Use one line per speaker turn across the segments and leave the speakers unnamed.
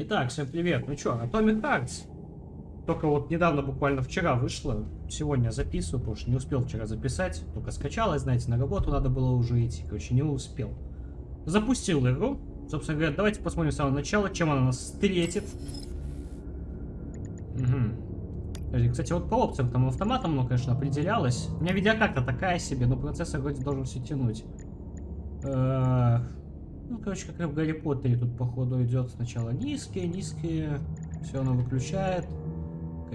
Итак, всем привет. Ну чё, Atomic Hearts. Только вот недавно, буквально вчера вышло. Сегодня записываю, потому что не успел вчера записать. Только скачалось, знаете, на работу надо было уже идти. Короче, не успел. Запустил игру. Собственно говоря, давайте посмотрим с самого начала, чем она нас встретит. Угу. Кстати, вот по опциям там автоматом, ну, конечно, определялось. У меня видеокарта такая себе, но процессор вроде должен все тянуть. Э, ну, короче, как и в Гарри Поттере тут, походу, идет сначала низкие, низкие. Все оно выключает.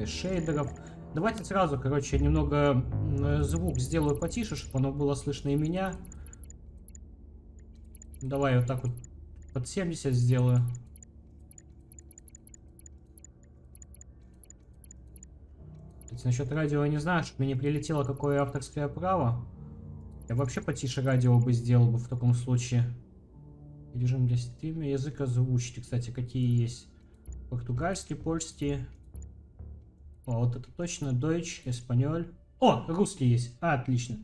Шейдеров. Давайте сразу, короче, немного звук сделаю потише, чтобы оно было слышно и меня. Давай вот так вот под 70 сделаю. Кстати, насчет радио я не знаю, чтобы мне не прилетело какое авторское право. Я вообще потише радио бы сделал бы в таком случае. Режим для стрима, язык озвучки, кстати, какие есть. Португальский, польский. О, вот это точно, Deutsch, Эспаньоль. О, русский есть, а, отлично.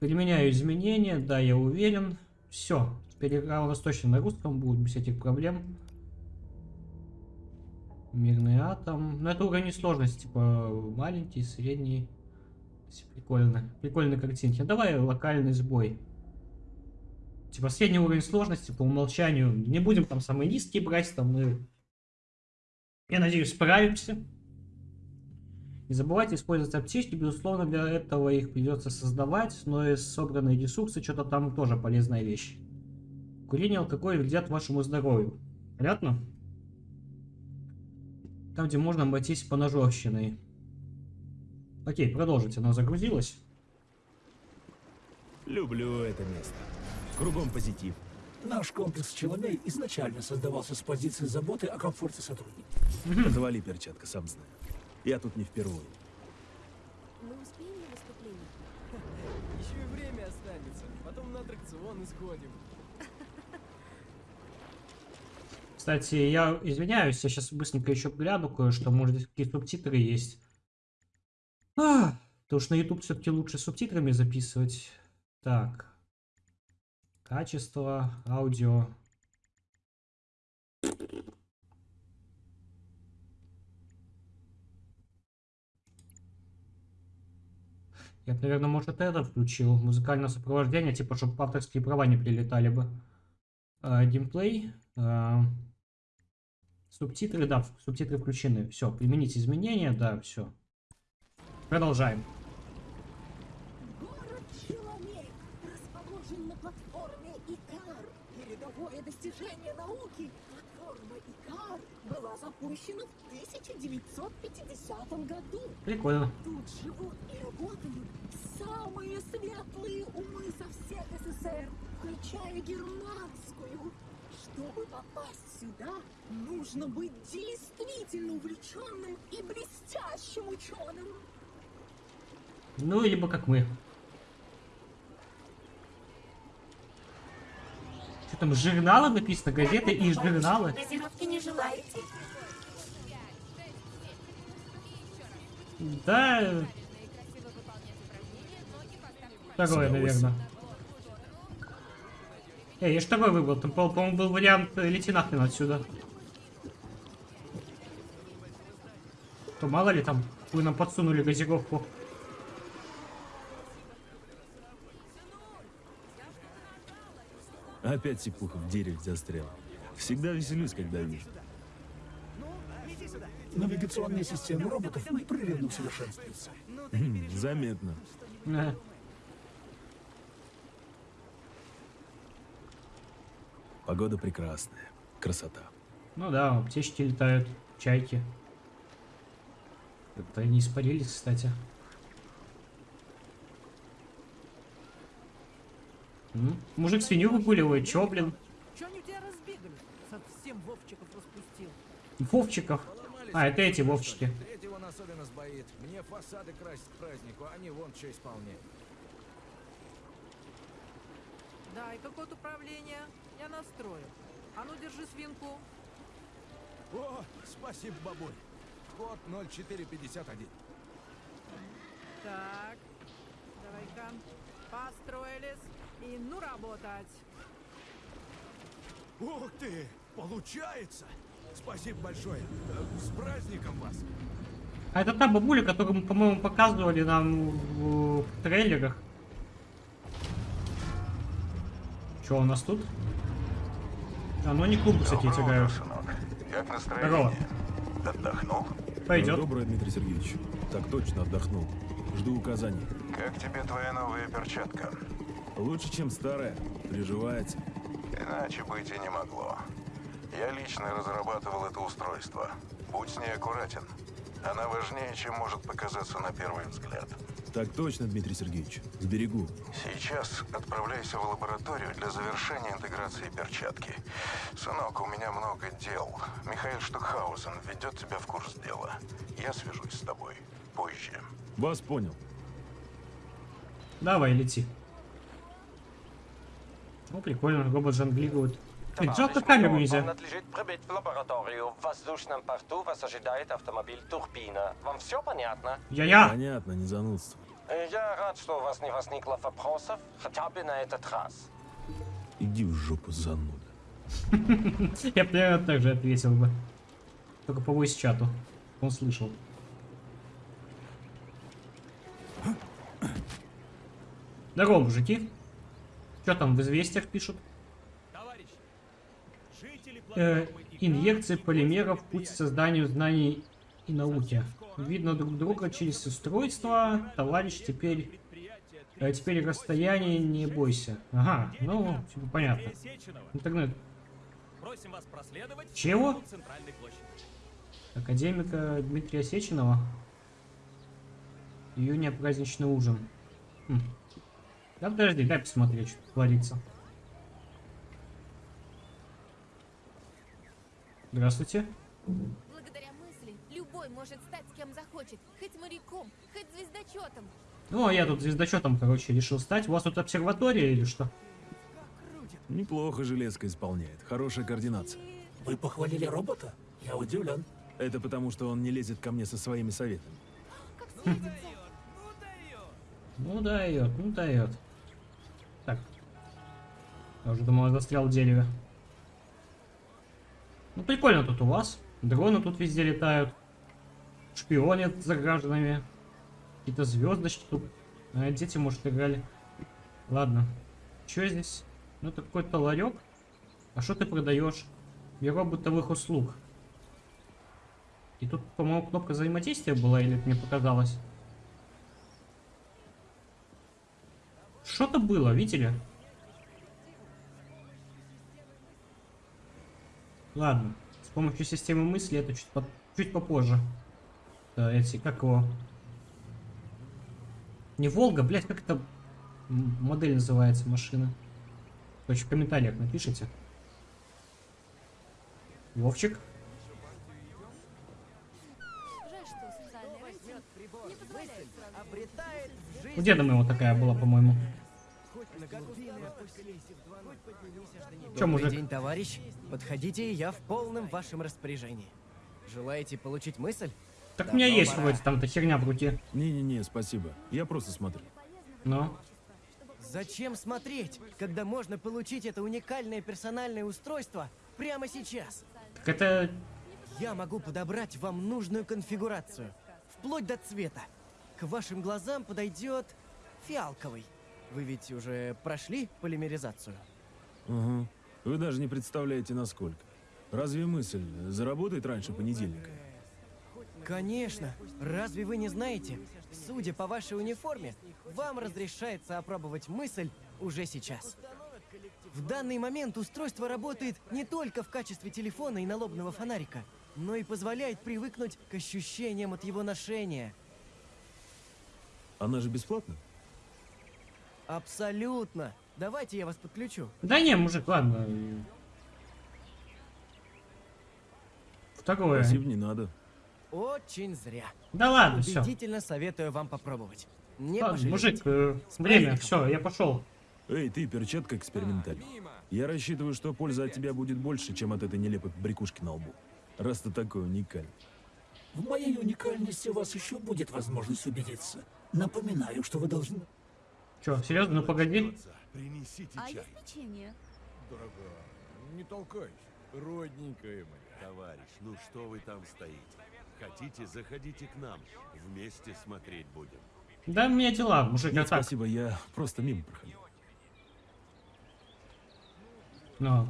Применяю изменения, да, я уверен. Все, теперь игра у нас точно на русском будет, без этих проблем. Мирный атом. Но это уровень сложности, типа маленький, средний. Прикольно. Прикольные картинки. Давай локальный сбой. Типа средний уровень сложности по умолчанию. Не будем там самые низкие брать, там мы, я надеюсь, справимся. Не забывайте использовать аптечки, безусловно, для этого их придется создавать, но и собранные ресурсы, что-то там тоже полезная вещь. Курение и вредят вашему здоровью. Понятно? Там, где можно обойтись по ножовщиной. Окей, продолжите, она загрузилась.
Люблю это место. Кругом позитив.
Наш комплекс Челомей изначально создавался с позиции заботы о комфорте сотрудников.
Завали перчатка, сам знаю. Я тут не впервые.
Мы успеем на выступление?
Еще и время останется. Потом на аттракцион сходим.
Кстати, я извиняюсь, я сейчас быстренько еще гляну кое-что, может здесь какие субтитры есть. А, потому что на YouTube все-таки лучше субтитрами записывать. Так. Качество, аудио. Я бы, наверное, может, это включил. Музыкальное сопровождение, типа, чтобы авторские права не прилетали бы. А, геймплей. А, субтитры, да, субтитры включены. Все, применить изменения, да, все. Продолжаем.
Город Челомей расположен на платформе Икар. Достижение науки. Платформа Икар была запущена в 1950 году.
Прикольно.
Тут живут и работают самые светлые умы со всех СССР, включая германскую. Чтобы попасть сюда, нужно быть действительно увлеченным и блестящим ученым.
Ну, либо как мы. Что там, журналы написано, газеты и журналы? Да, второе, наверное. Эй, я ж второй выбрал. Там, по- по-моему, был вариант э, лети нахрен отсюда. То мало ли там, вы нам подсунули газировку.
Опять сипуха в дереве застрял. Всегда веселюсь, когда вижу.
Навигационные системы роботов непрерывно усовершенствуются.
Хм, Заметно. Погода прекрасная. Красота.
Ну да, птички летают, чайки. Это они испарились, кстати. М? Мужик свинью выгуливает, чё, блин?
Чё они у тебя разбегались? Совсем Вовчиков распустил.
Вовчиков. А, это эти Вовчики.
Третий вон особенно сбоит. Мне фасады красить к празднику, а они вон что исполняют.
Дай-ка код управления. Я настрою. А ну, держи свинку.
О, спасибо, бабуль. Код 0451.
Так. Давай-ка. Построились. И ну работать.
Ух ты! Получается! Спасибо большое. Э, С праздником вас.
А это та бабуля, которую мы, по-моему, показывали нам в, в трейлерах. Что у нас тут? А, ну они клубы, кстати, эти играют.
Как
Здорово.
настроение? Отдохнул?
Пойдет.
Доброе, Дмитрий Сергеевич. Так точно отдохнул. Жду указаний.
Как тебе твоя новая перчатка?
Лучше, чем старая. Приживается.
Иначе быть и не могло. Я лично разрабатывал это устройство. Будь с ней аккуратен. Она важнее, чем может показаться на первый взгляд.
Так точно, Дмитрий Сергеевич. Сберегу.
Сейчас отправляйся в лабораторию для завершения интеграции перчатки. Сынок, у меня много дел. Михаил Штукхаузен введет тебя в курс дела. Я свяжусь с тобой позже.
Вас понял.
Давай, лети. Ну, прикольно, робот жонглирует. Жалко камеру
Вам
нельзя.
надлежит прибыть в лабораторию. В воздушном порту вас ожидает автомобиль Турбина. Вам все понятно?
Я-я!
Понятно, не занудство.
Э, Я рад, что у вас не возникло вопросов, хотя бы на этот раз.
Иди в жопу, зануда.
Я примерно так же ответил бы. Только по voice чату. Он слышал. Здорово, мужики. Что там в известиях пишут? Э, инъекции полимеров путь к созданию знаний и науки. Видно друг друга через устройство. Товарищ, теперь... э, теперь расстояние не бойся. Ага, ну, типа понятно. Интернет. Чего? Академика Дмитрия Сеченова. Июня праздничный ужин. Хм. Да подожди, дай посмотреть, что творится. Здравствуйте.
Благодаря мысли любой может стать с кем захочет. Хоть моряком, хоть звездочетом.
Ну, а я тут звездочетом, короче, решил стать. У вас тут обсерватория или что?
Неплохо железка исполняет. Хорошая координация.
Вы похвалили робота? Я удивлен.
Это потому, что он не лезет ко мне со своими советами.
Ну, дает, ну, дает. Так. Я уже думал, я застрял в дереве. Ну, прикольно тут у вас. Дроны тут везде летают. Шпионят за гражданами. Какие-то звездочки тут. А, дети, может, играли. Ладно. Что здесь? Ну, это какой-то ларек. А что ты продаешь? Бюро бытовых услуг. И тут, по-моему, кнопка взаимодействия была, или это мне показалось? Что-то было, видели? Ладно. С помощью системы мысли это чуть, по- чуть попозже. Да, эти, как его? Не Волга, блядь, как это модель называется машина? Короче, в комментариях напишите. Вовчик. У деда моего такая была, по-моему.
Добрый
мужик?
день, товарищ. Подходите, я в полном вашем распоряжении. Желаете получить мысль?
Так у меня
Давно
есть
пора.
вроде там-то херня в руке.
Не-не-не, спасибо. Я просто смотрю.
Но.
Зачем смотреть, когда можно получить это уникальное персональное устройство прямо сейчас?
Так это...
Я могу подобрать вам нужную конфигурацию, вплоть до цвета. К вашим глазам подойдет фиалковый. Вы ведь уже прошли полимеризацию?
Угу. Вы даже не представляете, насколько. Разве мысль заработает раньше понедельника?
Конечно. Разве вы не знаете? Судя по вашей униформе, вам разрешается опробовать мысль уже сейчас. В данный момент устройство работает не только в качестве телефона и налобного фонарика, но и позволяет привыкнуть к ощущениям от его ношения.
Она же бесплатна?
Абсолютно. Давайте я вас подключу.
Да не, мужик, ладно. Второе.
Спасибо, не надо.
Очень зря.
Да ладно, все.
Убедительно советую вам попробовать. Не
Ладно, мужик, э, время, все, я пошел.
Эй, ты, перчатка экспериментальная. Я рассчитываю, что польза от тебя будет больше, чем от этой нелепой брякушки на лбу. Раз ты такой уникальный.
В моей уникальности у вас еще будет возможность убедиться. Напоминаю, что вы должны...
Че, серьезно, ну погоди.
Принесите
А
чай.
есть печенье?
Дорогая, не толкайся. Родненькая моя.
Товарищ, ну что вы там стоите? Хотите, заходите к нам. Вместе смотреть будем.
Да, у меня дела, мужик, я
Нет,
так.
спасибо, я просто мимо проходил.
Ну.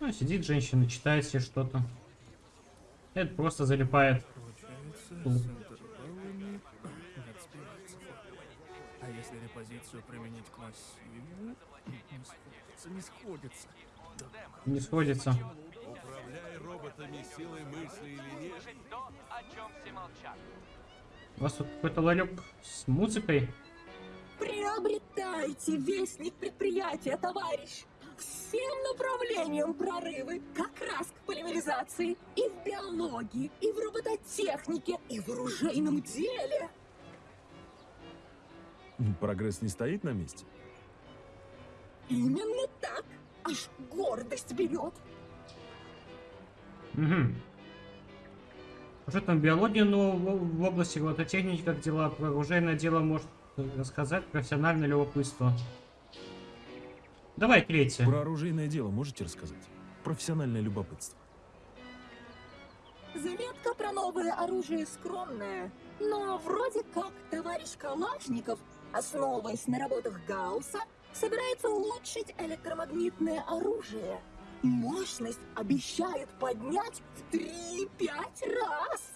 Ну, сидит женщина, читает себе что-то. Это просто залипает. Тут.
А если репозицию применить к массиву? Не сходится, не сходится.
Не сходится.
Управляй роботами силой мысли или нет.
У вас тут какой-то ларек с музыкой.
Приобретайте вестник предприятия, товарищ. Всем направлениям прорывы, как раз к полимеризации и в биологии, и в робототехнике, и в оружейном деле.
Прогресс не стоит на месте?
Именно так. Аж гордость берет.
Угу. Что там биология, но в, в области робототехники, как дела, про оружейное дело может рассказать профессиональное любопытство. Давай третье.
Про оружейное дело можете рассказать? Профессиональное любопытство.
Заметка про новое оружие скромная, но вроде как товарищ Калашников, основываясь на работах Гаусса, собирается улучшить электромагнитное оружие. Мощность обещает поднять в 3-5 раз.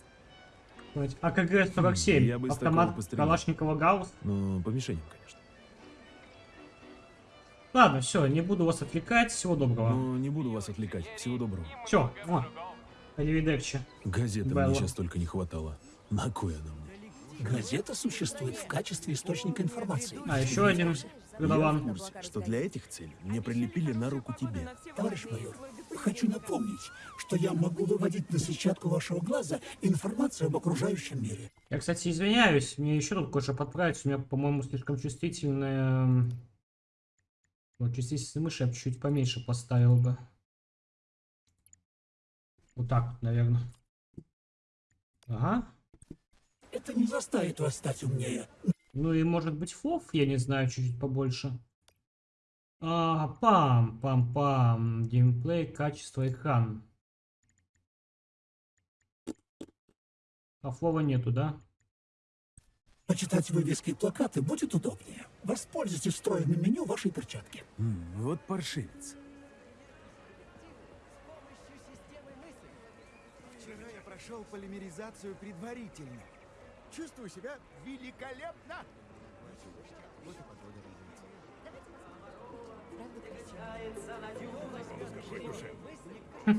Давайте. АКГ-47.
Я бы из такого
Автомат
пострелял.
Калашникова Гаусс.
Ну, по мишеням, конечно.
Ладно, все, не буду вас отвлекать. Всего доброго.
Ну, не буду вас отвлекать. Всего доброго.
Все, о, Аривидерчи.
Газеты
Белла.
мне сейчас только не хватало. На кой она мне?
Газета существует в качестве источника информации.
А, еще один
Я в
продаван.
курсе, что для этих целей мне прилепили на руку тебе.
Товарищ майор, хочу напомнить, что я могу выводить на сетчатку вашего глаза информацию об окружающем мире.
Я, кстати, извиняюсь, мне еще тут кое-что подправить. У меня, по-моему, слишком чувствительная... Вот, чувствительность мыши я бы чуть поменьше поставил бы. Вот так, вот, наверное. Ага.
Это не заставит вас стать умнее.
Ну и может быть фов, я не знаю, чуть-чуть побольше. А, пам, пам, пам. Геймплей, качество, экран. А фова нету, да?
Почитать вывески и плакаты будет удобнее. Воспользуйтесь встроенным меню вашей перчатки.
М, вот паршивец.
Вчера я прошел полимеризацию предварительно. Чувствую себя великолепно. Вот и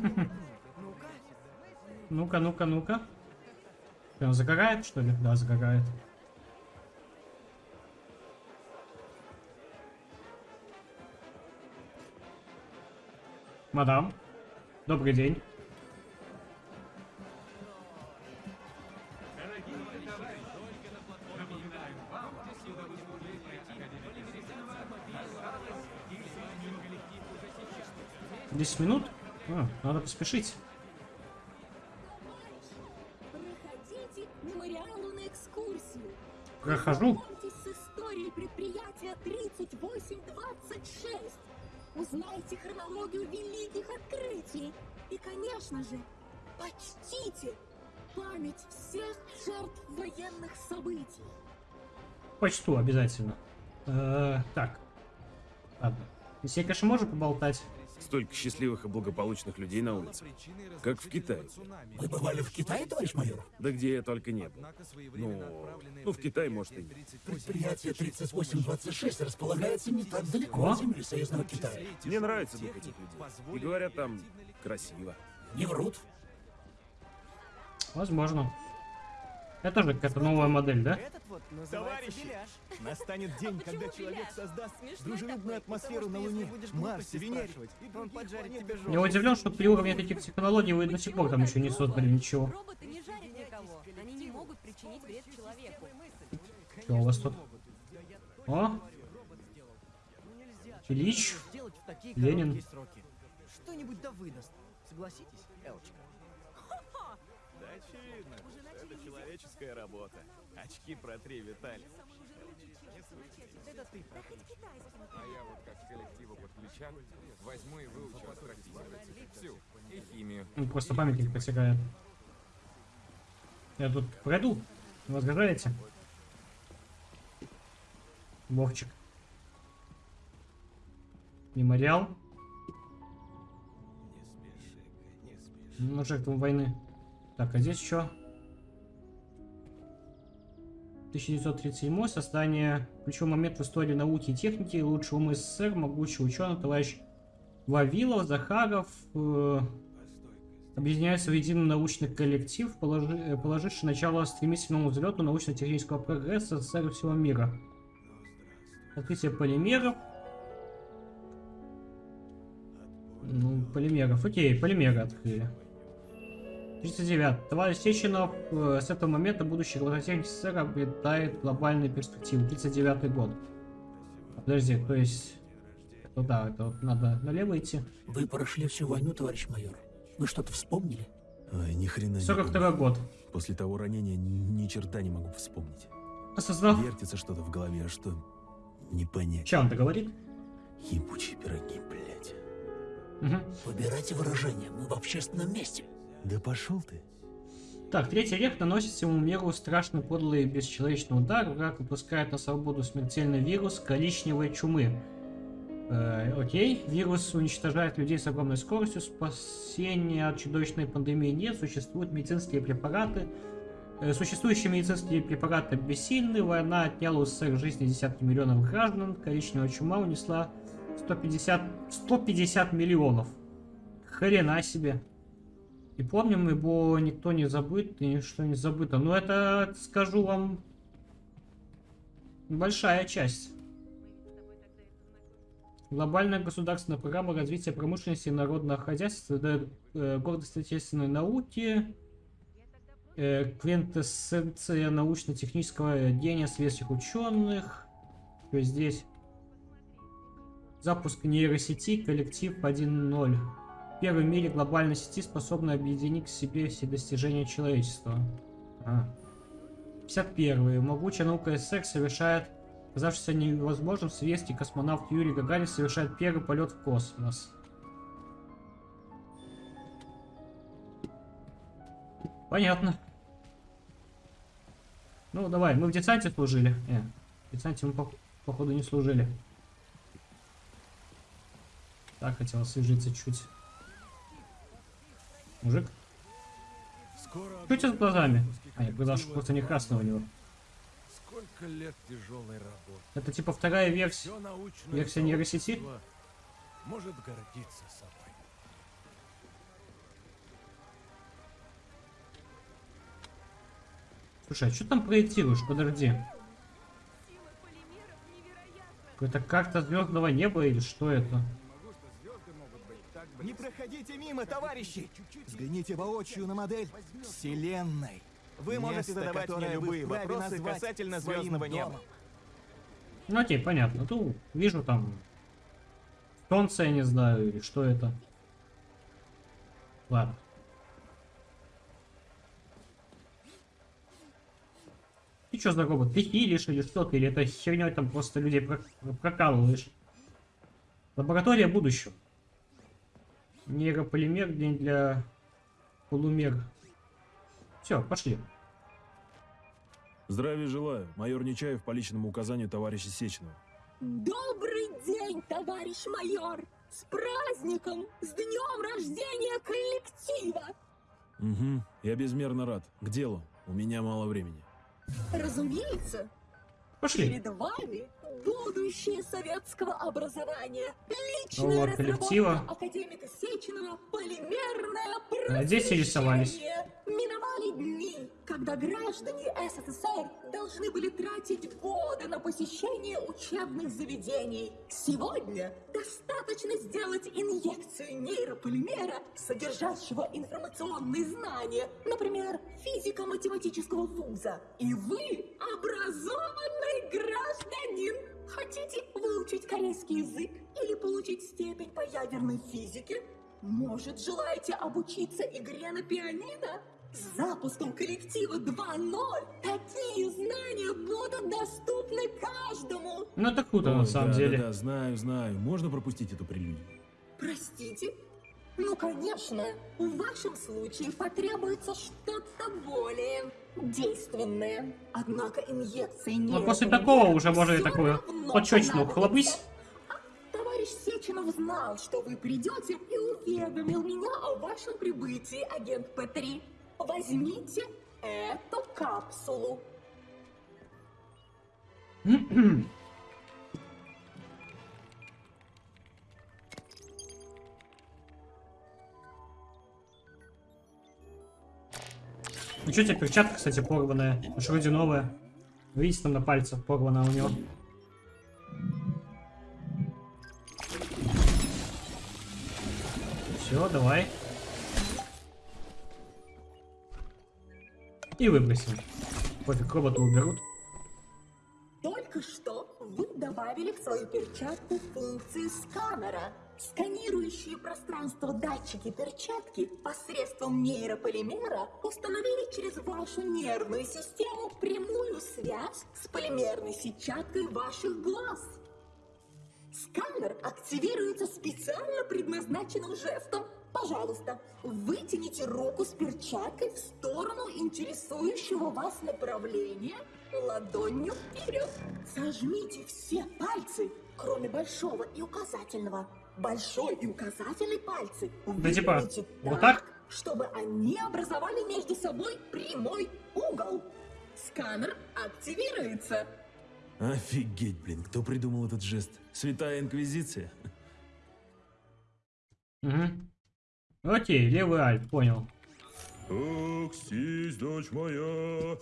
Ну-ка, ну-ка, ну-ка. Прям загорает, что ли? Да, загорает. Мадам, добрый день. Десять минут? А, надо поспешить.
Предприятия 3826. Узнайте хронологию великих открытий. И, конечно же, почтите память всех жертв военных событий.
Почту обязательно. Э, так. Ладно. Здесь я, конечно, можно поболтать.
Столько счастливых и благополучных людей на улице. Как в Китае.
Вы бывали в Китае, товарищ майор?
Да где я только не был. Ну, ну в Китае, может, и...
Предприятие 3826 располагается не так далеко от земли союзного Китая.
Мне нравится дух этих людей. И говорят, там красиво.
Не врут.
Возможно. Это тоже какая-то новая модель, да?
Товарищи, настанет день, когда человек создаст дружелюбную атмосферу на Луне, Марсе, Венере.
Он поджарит тебе
Я удивлен, что при уровне таких технологий вы до сих пор там еще не создали ничего.
Роботы не жарят никого. Они не могут причинить вред человеку.
Что у вас тут? О! Ильич,
Сделать в такие
Ленин.
Что-нибудь да выдаст. Согласитесь, Элочка?
Да очевидно, человеческая работа. Очки протри, Виталий.
Это ты.
А я вот как коллективу подключан, возьму и выучу астрофизику. Всю. И химию.
Ну, просто памятник посягает. Я тут пройду. Не возражаете? Вовчик. Мемориал. Ну, жертвам войны. Так, а здесь что? 1937 создание ключевой момент в истории науки и техники лучшего ум СССР, могучий ученый товарищ Вавилов, Захаров э, объединяются в единый научный коллектив, положи, э, положивший начало стремительному взлету научно-технического прогресса СССР всего мира. Открытие полимеров. Ну, полимеров. Окей, полимеры открыли. 39. Товарищ Сеченов э, с этого момента будущий робототехник СССР обретает глобальные перспективы. 39 год. Подожди, то есть... Ну да, это вот надо налево идти.
Вы прошли всю войну, товарищ майор. Вы что-то вспомнили?
Ой, ни хрена не
42
помню.
год.
После того ранения ни, черта не могу вспомнить.
Осознав...
Вертится что-то в голове, а что не понять.
Че он-то говорит?
Ебучие пироги, блядь.
Угу.
Выбирайте выражение, мы в общественном месте.
Да пошел ты.
Так, третий век наносит всему миру страшный подлый бесчеловечный удар. Враг выпускает на свободу смертельный вирус коричневой чумы. Э, окей, вирус уничтожает людей с огромной скоростью. Спасения от чудовищной пандемии нет. Существуют медицинские препараты. Э, существующие медицинские препараты бессильны. Война отняла у СССР жизни десятки миллионов граждан. Коричневая чума унесла 150, 150 миллионов. Хрена себе. И помним, ибо никто не забыт, и ничто не забыто. Но это, скажу вам, большая часть. Глобальная государственная программа развития промышленности и народного хозяйства дает э, гордость отечественной науки, э, квинтэссенция научно-технического гения светских ученых. Что здесь? Запуск нейросети, коллектив 1.0 первой в мире глобальной сети, способной объединить к себе все достижения человечества. А. 51. Могучая наука СССР совершает, казавшийся невозможным, советский космонавт Юрий Гагарин совершает первый полет в космос. Понятно. Ну, давай, мы в десанте служили. Не, в десанте мы, по походу, не служили. Так, хотел освежиться чуть. Мужик?
Скоро
Что у тебя с глазами? А, я что просто не красного у него.
Сколько лет тяжелой работы.
Это типа вторая версия, версия нейросети?
Может гордиться собой.
Слушай, а что там проектируешь? Подожди. Это карта звездного неба или что это?
Не проходите мимо, товарищи! Взгляните воочию на модель Вселенной. Вы можете
Место,
задавать мне любые вопросы касательно звездного неба.
домом.
Ну окей, понятно. Ну, вижу там... Солнце, я не знаю, или что это. Ладно. Ты что за робот? Ты хилишь или что ты? Или это херней там просто людей про- прокалываешь? Лаборатория будущего. Нейрополимер, день для полумер. Все, пошли.
Здравия желаю. Майор Нечаев по личному указанию товарища Сеченова.
Добрый день, товарищ майор! С праздником! С днем рождения коллектива!
Угу. Я безмерно рад. К делу. У меня мало времени.
Разумеется,
Пошли.
перед вами будущее советского образования. Личная
Нового
разработка
коллектива.
академика Сеченова «Полимерное
А здесь и рисовались.
просвещение». Миновали дни, когда граждане СССР должны были тратить годы на посещение учебных заведений. Сегодня достаточно сделать инъекцию нейрополимера, содержащего информационные знания, например, физико-математического вуза. И вы образованный гражданин. Хотите выучить корейский язык или получить степень по ядерной физике? Может, желаете обучиться игре на пианино? С запуском коллектива 2.0 такие знания будут доступны каждому.
Ну это круто на
Ой,
самом
да,
деле.
Да, да, знаю, знаю. Можно пропустить эту прелюдию?
Простите? Ну, конечно. В вашем случае потребуется что-то более действенное. Однако инъекции не...
Ну после такого уже можно и такую почечную хлопнись.
Товарищ Сеченов знал, что вы придете и уведомил меня о вашем прибытии, агент П-3. Возьмите эту капсулу.
Что тебе перчатка, кстати, порванная? Аж вроде новая. Видите, там на пальцах порвана у него. Все, давай. И выбросим. Пофиг, робота уберут.
Только что вы добавили в свою перчатку функции сканера. Сканирующие пространство датчики перчатки посредством нейрополимера установили через вашу нервную систему прямую связь с полимерной сетчаткой ваших глаз. Сканер активируется специально предназначенным жестом. Пожалуйста, вытяните руку с перчаткой в сторону интересующего вас направления ладонью вперед. Сожмите все пальцы, кроме большого и указательного. Большой и указательный пальцы
Да типа,
выверните
вот так?
чтобы они образовали между собой прямой угол. Сканер активируется.
Офигеть, блин, кто придумал этот жест? Святая Инквизиция?
Угу. Окей, левый альт, понял.
Оксись, дочь моя.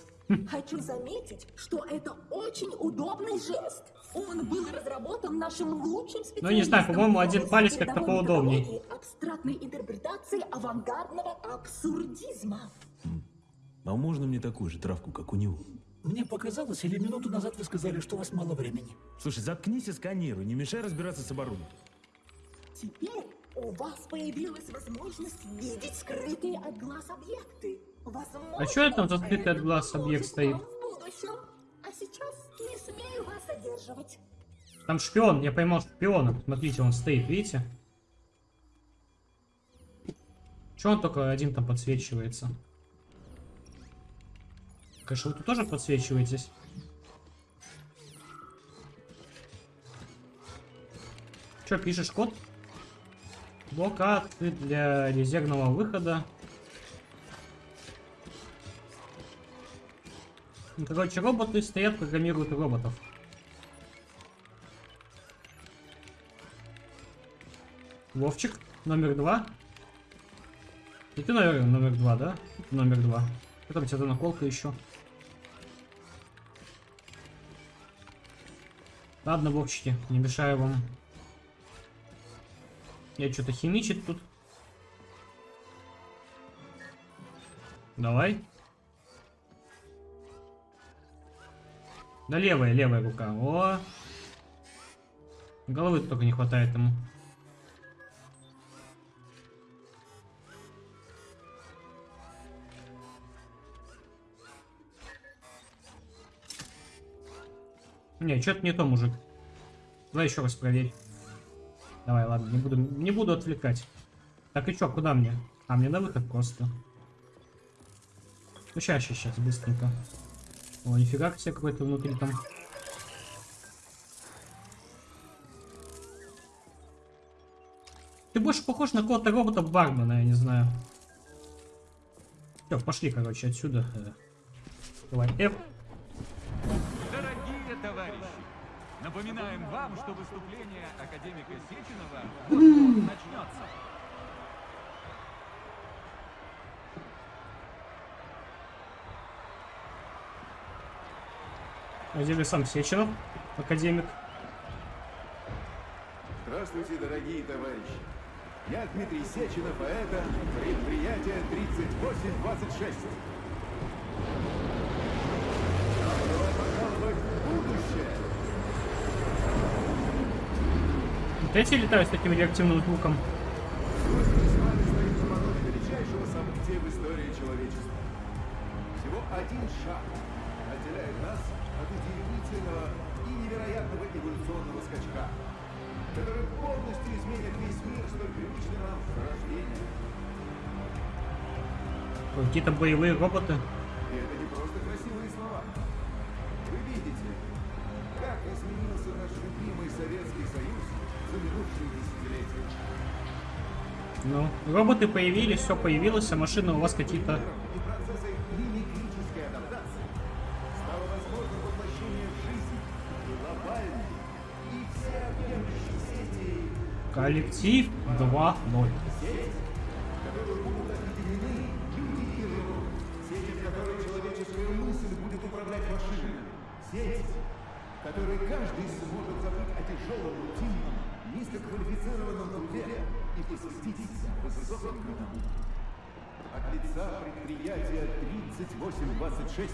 Хочу заметить, что это очень удобный жест. Он был разработан нашим лучшим специалистом.
Ну, не знаю, по-моему, один палец как-то
методологии Абстрактной интерпретации авангардного абсурдизма.
А можно мне такую же травку, как у него?
Мне показалось, или минуту назад вы сказали, что у вас мало времени.
Слушай, заткнись и сканируй, не мешай разбираться с оборудованием.
Теперь у вас появилась возможность видеть скрытые от глаз объекты. Возможно,
А чё это там за скрытый от глаз объект стоит?
в будущем. А сейчас не смею вас задерживать.
Там шпион, я поймал шпиона. Смотрите, он стоит, видите? Че он только один там подсвечивается? Конечно, вы тут тоже подсвечиваетесь? Че, пишешь код? Блокады для резервного выхода. Короче, роботы стоят, программируют роботов. Вовчик, номер два. И ты, наверное, номер два, да? Номер два. Тебя за наколка еще? Ладно, Вовчики, не мешаю вам. Я что-то химичит тут. Давай. Да левая, левая рука. О! Головы только не хватает ему. Не, что-то не то, мужик. Давай еще раз проверь. Давай, ладно, не буду, не буду отвлекать. Так и чё, куда мне? А, мне на выход просто. Ну, сейчас, сейчас, быстренько. О, нифига себе какой-то внутри там. Ты больше похож на какого-то робота Бармена, я не знаю. Все, пошли, короче, отсюда. Э, Давай, F.
Дорогие товарищи, напоминаем вам, что выступление академика Сеченова начнется.
Один сам Сечинов, академик.
Здравствуйте, дорогие товарищи. Я Дмитрий Сеченов, а это предприятие 3826.
Вот эти летают с таким реактивным звуком.
Всего один шаг отделяет нас от удивительного и невероятного эволюционного скачка, который полностью изменит весь мир, столь привычный нам с рождения.
Какие-то боевые роботы.
И это не просто красивые слова. Вы видите, как изменился наш любимый Советский Союз за минувшие десятилетия.
Ну, роботы появились, все появилось, а машины у вас какие-то Коллектив 2.0.
Сеть, в которой каждый сможет забыть о. От лица предприятия 3826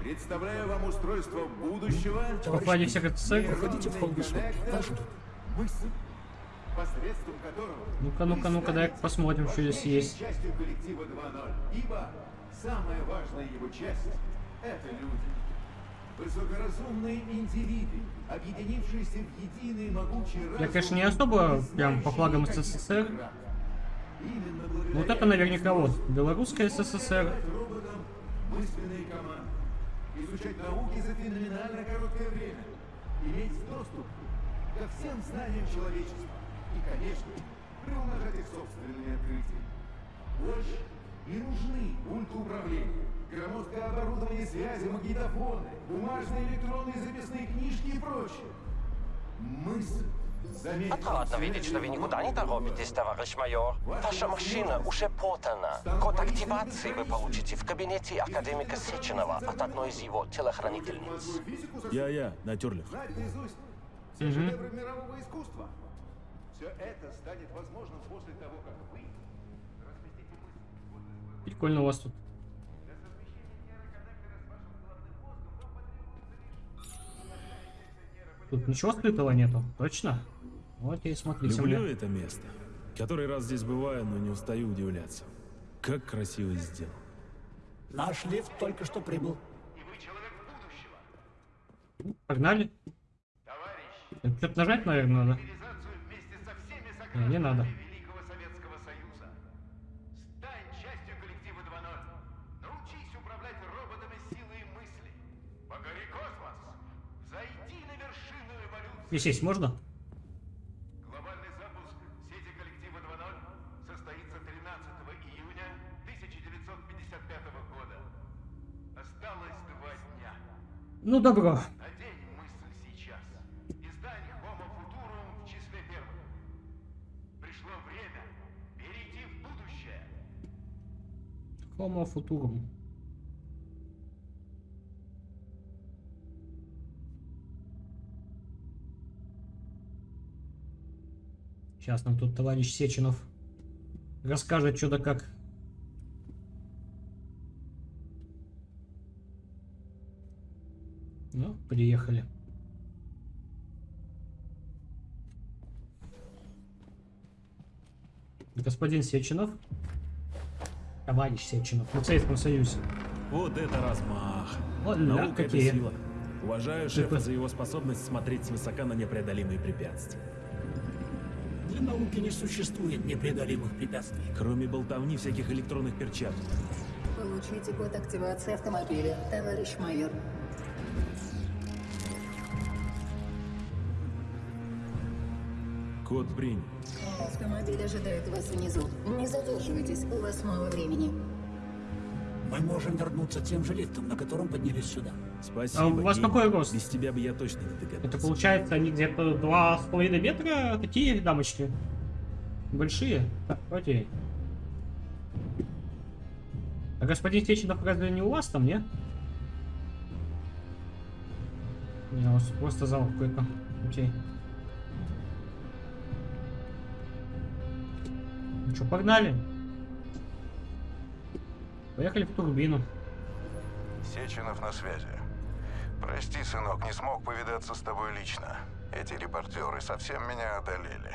представляю вам устройство будущего.
Попали все как.
Проходите в холл.
Мысль,
Ну-ка, ну-ка, ну-ка, дай посмотрим, что здесь есть.
частью коллектива 2.0, ибо самая важная его часть — это люди. Высокоразумные индивиды, объединившиеся в единый могучий разум...
Я, конечно, не особо прям по флагам СССР. Вот это наверняка вот. Белорусская СССР.
мысленные команды, изучать науки за феноменально короткое время, иметь доступ ко всем знаниям человечества и, конечно, приумножать их собственные открытия. Больше не нужны пульты управления, громоздкое оборудование связи, магнитофоны, бумажные электронные записные книжки и прочее. Мысль. Заметьте,
Отрадно видеть, что вы никуда не торопитесь, товарищ майор. Ваша машина уже подана. Код активации вы получите в кабинете академика Сеченова от одной из его телохранительниц.
Я-я, натюрлих.
знать наизусть все шедевры мирового искусства. Все это станет возможным после того, как вы разместите мысль.
Прикольно у вас тут. Тут ничего скрытого нету, точно? Вот и смотрите
Люблю
мне.
это место. Который раз здесь бываю, но не устаю удивляться. Как красиво сделано.
Наш лифт только что прибыл.
Погнали. Что-то нажать, наверное, надо. Не, надо.
Великого Советского Союза. Стань частью коллектива 2.0. Научись управлять роботами силой мысли. Покори космос. Зайди на вершину эволюции.
Здесь есть можно?
Глобальный запуск сети коллектива 2.0 состоится 13 июня 1955 года. Осталось два дня.
Ну, добро.
Homo Futurum.
Сейчас нам тут товарищ Сеченов расскажет что да как. Ну, приехали. Господин Сеченов. Товарищ Сеченов. Мы в Советском Союзе.
Вот это размах.
Вот
Наука
какие.
это сила. Уважаю шефа за его способность смотреть свысока на непреодолимые препятствия.
Для науки не существует непреодолимых препятствий.
Кроме болтовни всяких электронных перчаток.
Получите код активации автомобиля, товарищ майор.
Код принят.
Автомобиль ожидает вас внизу. Не задерживайтесь, у вас мало времени.
Мы можем вернуться тем же лифтом, на котором поднялись сюда.
Спасибо.
А у вас
гений.
какой рост?
Без тебя бы я точно не догадался.
Это получается они где-то два с половиной метра, такие дамочки. Большие. Так, окей. А господин Стеченов разве не у вас там, не? Не, у вас просто зал какой-то. Окей. Ну что, погнали? Поехали в турбину.
Сеченов на связи. Прости, сынок, не смог повидаться с тобой лично. Эти репортеры совсем меня одолели.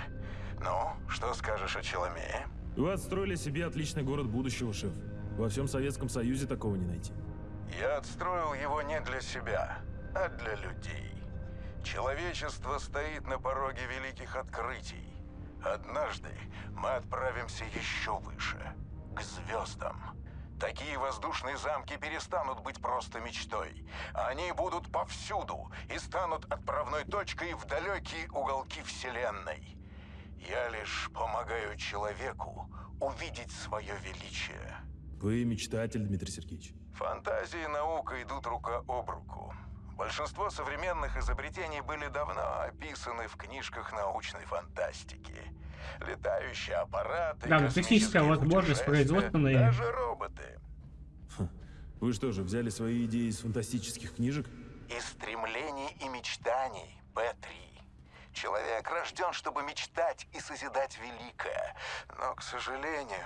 Ну, что скажешь о Челомее?
Вы отстроили себе отличный город будущего, шеф. Во всем Советском Союзе такого не найти.
Я отстроил его не для себя, а для людей. Человечество стоит на пороге великих открытий. Однажды мы отправимся еще выше, к звездам. Такие воздушные замки перестанут быть просто мечтой. Они будут повсюду и станут отправной точкой в далекие уголки Вселенной. Я лишь помогаю человеку увидеть свое величие.
Вы мечтатель, Дмитрий Сергеевич.
Фантазия и наука идут рука об руку. Большинство современных изобретений были давно описаны в книжках научной фантастики. Летающие аппараты,
Да, ну, техническая возможность
путешествия,
производственная.
Даже роботы.
Вы что же, взяли свои идеи из фантастических книжек?
Из стремлений и мечтаний, П-3. Человек рожден, чтобы мечтать и созидать великое. Но, к сожалению,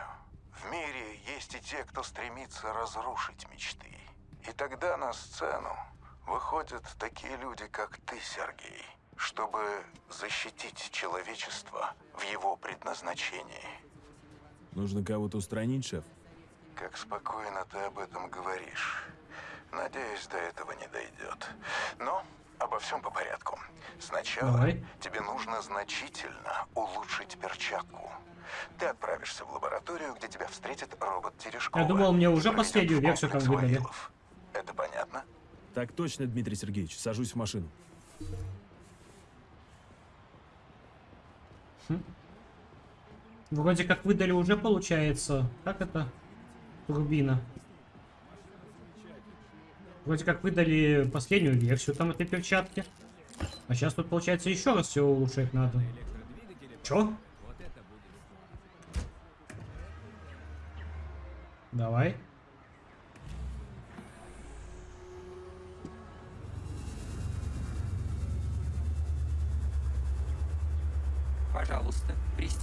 в мире есть и те, кто стремится разрушить мечты. И тогда на сцену выходят такие люди, как ты, Сергей, чтобы защитить человечество в его предназначении.
Нужно кого-то устранить, шеф?
Как спокойно ты об этом говоришь. Надеюсь, до этого не дойдет. Но обо всем по порядку. Сначала
Давай.
тебе нужно значительно улучшить перчатку. Ты отправишься в лабораторию, где тебя встретит робот Терешкова.
Я думал, мне уже последнюю версию там выдали.
Это понятно?
Так точно, Дмитрий Сергеевич. Сажусь в машину.
Вроде как выдали уже, получается. Как это? Турбина. Вроде как выдали последнюю версию там этой перчатки. А сейчас тут, получается, еще раз все улучшать надо. Чё? Давай.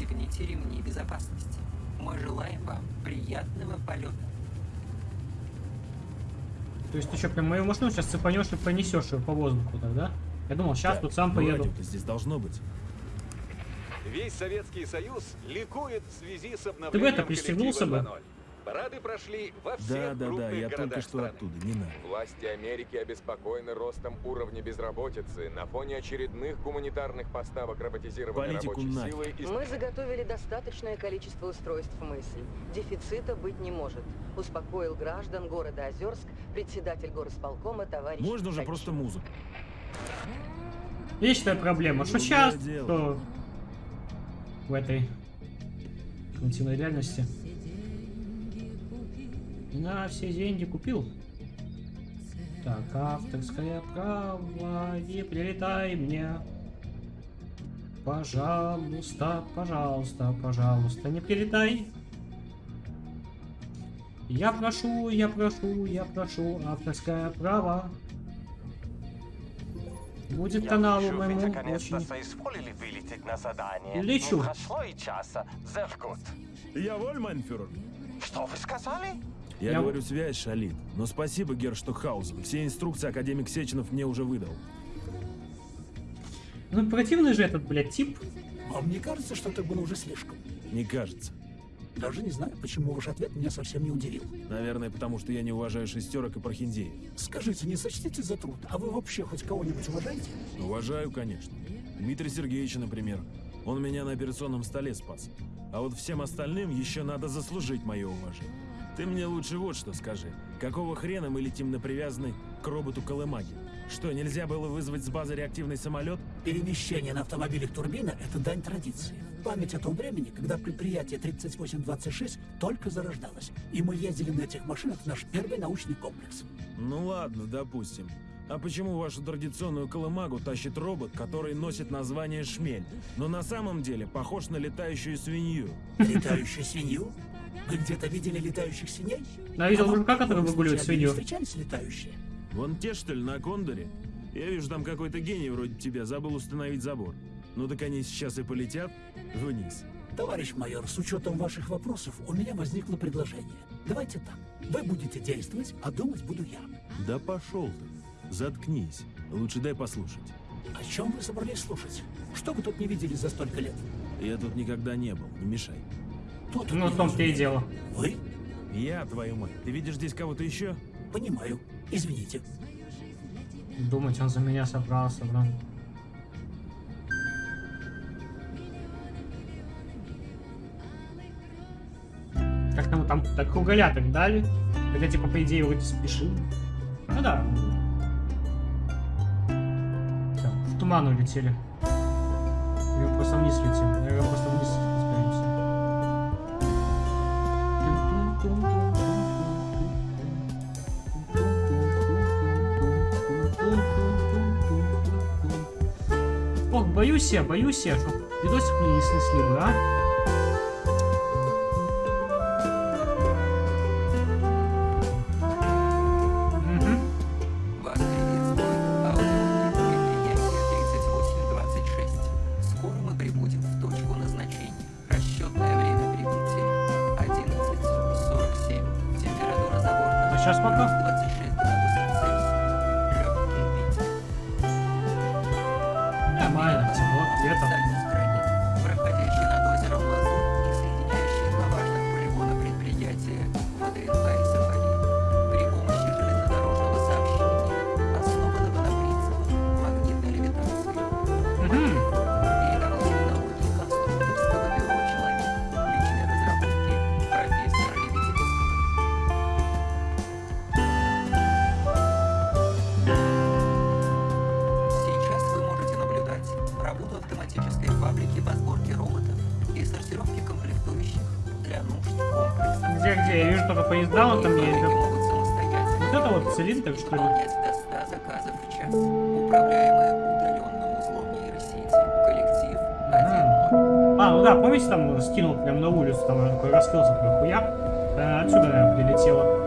Пристегните ремни безопасности. Мы желаем вам приятного полета.
То есть ты что, прям мою машину сейчас цепанешь и понесешь ее по воздуху тогда? Я думал, сейчас
Так,
тут сам
ну,
поеду.
радио-то здесь должно быть.
Весь Советский Союз ликует в связи с
Ты бы
обновлением
это пристегнулся бы?
коллектива 2.0. Парады прошли во всех
Да, да, да,
крупных
я только что
страны.
оттуда, не надо.
Власти Америки обеспокоены ростом уровня безработицы на фоне очередных гуманитарных поставок роботизированной
Политику
рабочей
нафиг.
силы и
Мы заготовили достаточное количество устройств мысль. Дефицита быть не может. Успокоил граждан города Озерск председатель горосполкома товарищ
Можно уже просто музыку.
Вечная проблема. Что сейчас, то в этой альтернативной реальности. На все деньги купил. Так, авторское право, не прилетай мне. Пожалуйста, пожалуйста, пожалуйста, не прилетай. Я прошу, я прошу, я прошу авторское право. Будет
Я
каналу
вы
моему очень...
соизволили вылететь на задание.
Лечу.
Не прошло и часа. Зеркут.
Я воль, майнфюрер.
Что вы сказали?
Я,
Я-
говорю, связь шалит. Но спасибо, Герштокхаузен. Все инструкции академик Сеченов мне уже выдал.
Ну противный же этот, блядь, тип.
Вам не кажется, что это было уже слишком?
Не кажется.
Даже не знаю, почему ваш ответ меня совсем не удивил.
Наверное, потому что я не уважаю шестерок и прохиндеев.
Скажите, не сочтите за труд, а вы вообще хоть кого-нибудь уважаете?
Уважаю, конечно. Дмитрия Сергеевича, например. Он меня на операционном столе спас. А вот всем остальным еще надо заслужить мое уважение. Ты мне лучше вот что скажи. Какого хрена мы летим на привязанный к роботу Колымаги? Что, нельзя было вызвать с базы реактивный самолет?
Перемещение на автомобилях турбина – это дань традиции. Память о том времени, когда предприятие 3826 только зарождалось, и мы ездили на этих машинах в наш первый научный комплекс.
Ну ладно, допустим. А почему вашу традиционную колымагу тащит робот, который носит название Шмель, но на самом деле похож на летающую свинью?
Летающую свинью? Вы где-то видели летающих свиней?
Я видел
А
мужика, который
вы
выгуливает свинью.
встречались летающие?
Вон те, что ли, на Кондоре? Я вижу, там какой-то гений вроде тебя забыл установить забор. Ну так они сейчас и полетят вниз.
Товарищ майор, с учетом ваших вопросов, у меня возникло предложение. Давайте так. Вы будете действовать, а думать буду я.
Да пошел ты. Заткнись. Лучше дай послушать.
О чем вы собрались слушать? Что вы тут не видели за столько лет?
Я тут никогда не был, не мешай.
Кто тут?
Ну, в том-то и дело.
Вы?
Я, твою мать. Ты видишь здесь кого-то еще?
Понимаю. Извините.
Думать, он за меня собрался, блин.
Как там, там так уголя так дали? Хотя, типа, по идее, вроде спешил. Ну да. Все, в туман улетели. Я просто вниз летим. Я просто вниз летим. Боюсь я, боюсь я, чтоб видосик мне не снесли бы, а? Где, где? Я вижу только поезда, вот там ездят. Вот это вот цилиндр, что ли?
до 100 заказов в час, управляемые удаленным узлом нейросети. Коллектив 1.0.
А, ну да, помните, там скинул прям на улицу, там такой раскрылся такой хуяк. Э, Отсюда, наверное, прилетело.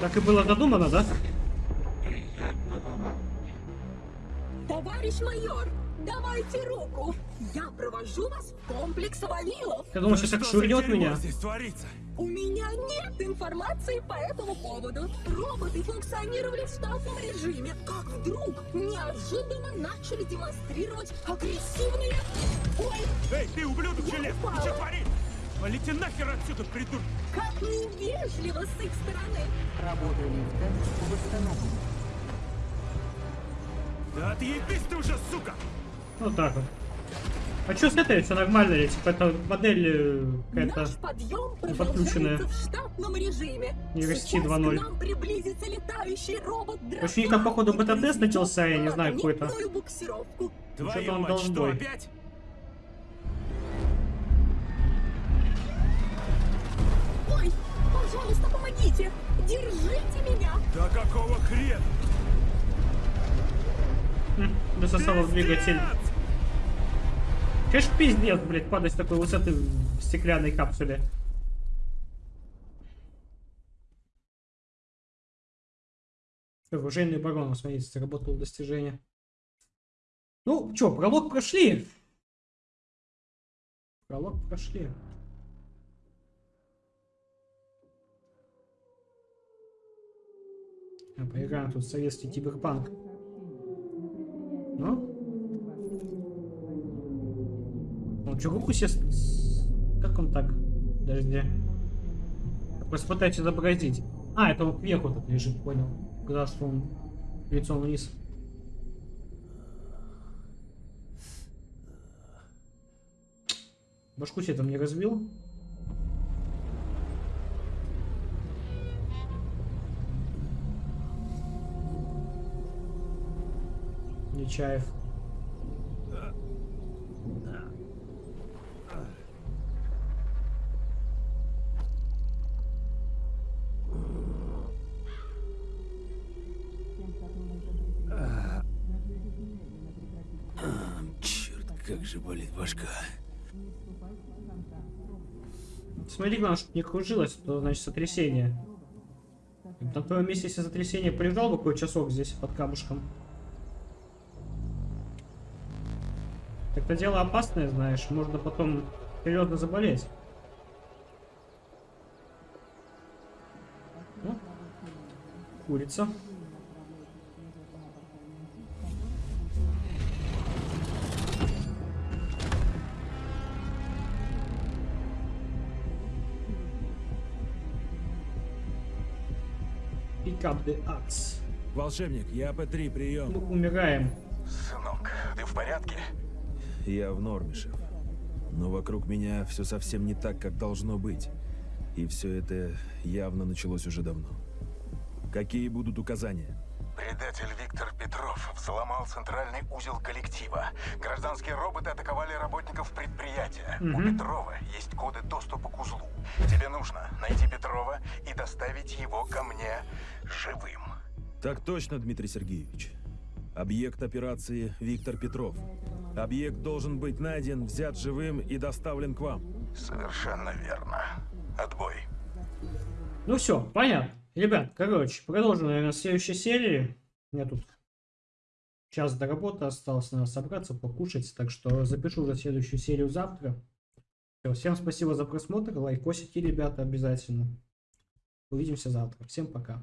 Так и было додумано, да?
Товарищ майор, давайте руку. Я провожу вас в комплекс Вавилов.
Ты думаешь, сейчас так шурнет меня?
здесь творится?
У меня нет информации по этому поводу. Роботы функционировали в штатном режиме, как вдруг неожиданно начали демонстрировать агрессивные... Ой,
Эй, ты, ублюдок железный, ты что творишь? Валите нахер отсюда, придурок!
как невежливо с их стороны.
Работа лифта восстановлена.
Да отъебись ты уже, сука!
Вот так вот.
А что с этой? Все нормально ли? Типа это модель э, какая-то подключенная.
в штатном режиме.
Нейросети
Сейчас к
2.0.
нам приблизится летающий робот
В общем, у них там, походу, бета-тест начался, я не знаю, какой-то. Что-то он долбой.
Ой, пожалуйста, помогите! Держите меня!
Да какого хрена?
Засосало в двигатель. Конечно, пиздец, блядь, падать с такой высоты в стеклянной капсуле. Оружейный барон, смотрите, заработал достижение. Ну, чё, пролог прошли. Пролог прошли. Поиграем тут советский киберпанк. Ну? Он что, руку себе... с- Как он так? Подожди. Просто пытаюсь изобразить. А, это он кверху тут лежит, понял. Когда что он лицом вниз. Башку себе там не разбил? Нечаев.
Черт, как же болит башка.
Смотри, главное, чтобы не кружилось, то значит сотрясение. На твоем месте, если сотрясение полежал бы какой часок здесь под камушком. Так-то дело опасное, знаешь, можно потом серьезно заболеть. Ну, курица. Pick up the axe.
Волшебник, я П3, прием.
Мы умираем.
Я в норме, шеф. Но вокруг меня все совсем не так, как должно быть. И все это явно началось уже давно. Какие будут указания?
Предатель Виктор Петров взломал центральный узел коллектива. Гражданские роботы атаковали работников предприятия. У
Мгм.
Петрова есть коды доступа к узлу. Тебе нужно найти Петрова и доставить его ко мне живым.
Так точно, Дмитрий Сергеевич. Объект операции Виктор Петров. Объект должен быть найден, взят живым и доставлен к вам.
Совершенно верно. Отбой.
Ну все, понятно. Ребят, короче, продолжим, наверное, в следующей серии. У меня тут час до работы осталось, надо собраться, покушать. Так что запишу уже следующую серию завтра. Всё, всем спасибо за просмотр, лайкосите, ребята, обязательно. Увидимся завтра. Всем пока.